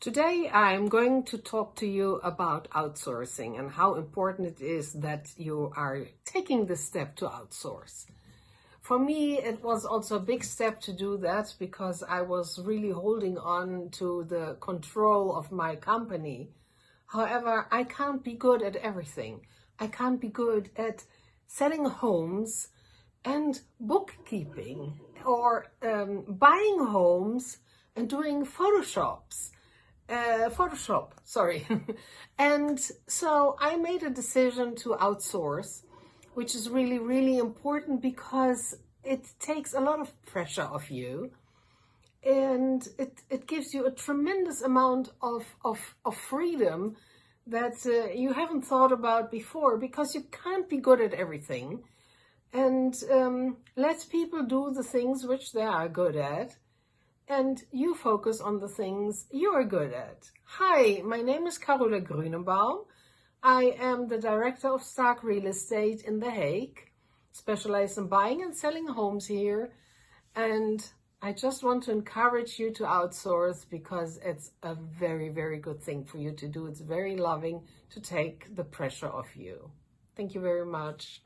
Today I'm going to talk to you about outsourcing and how important it is that you are taking the step to outsource. For me, it was also a big step to do that because I was really holding on to the control of my company. However, I can't be good at everything. I can't be good at selling homes and bookkeeping or um, buying homes and doing photoshops uh, Photoshop, sorry. and so I made a decision to outsource, which is really, really important because it takes a lot of pressure off you. And it, it gives you a tremendous amount of, of, of freedom that uh, you haven't thought about before because you can't be good at everything. And um, let people do the things which they are good at and you focus on the things you are good at. Hi, my name is Carola Grünenbaum. I am the director of Stark Real Estate in The Hague, specialized in buying and selling homes here. And I just want to encourage you to outsource because it's a very, very good thing for you to do. It's very loving to take the pressure off you. Thank you very much.